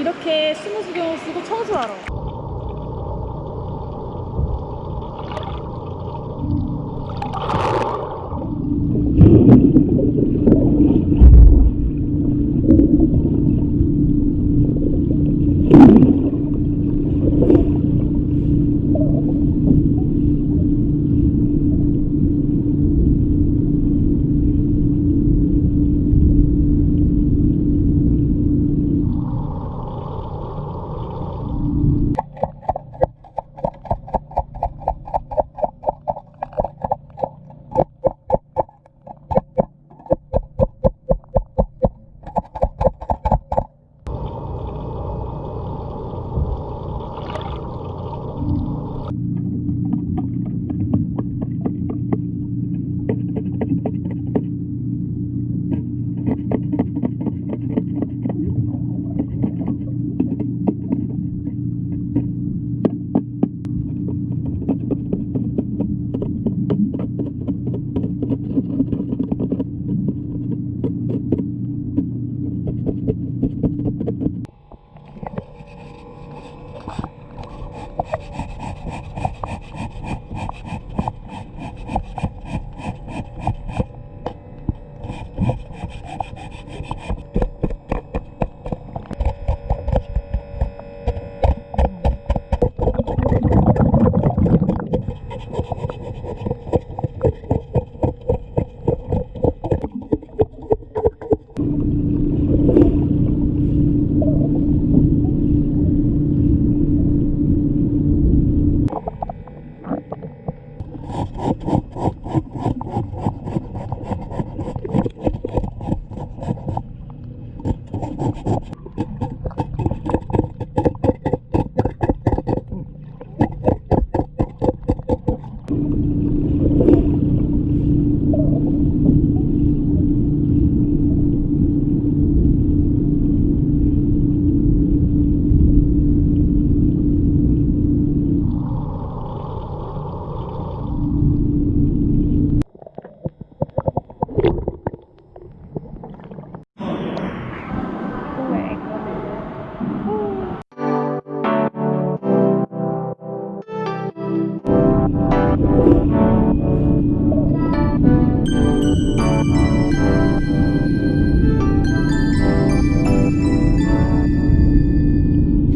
이렇게 스무수경을 쓰고 청소하러 Oh, Thank you.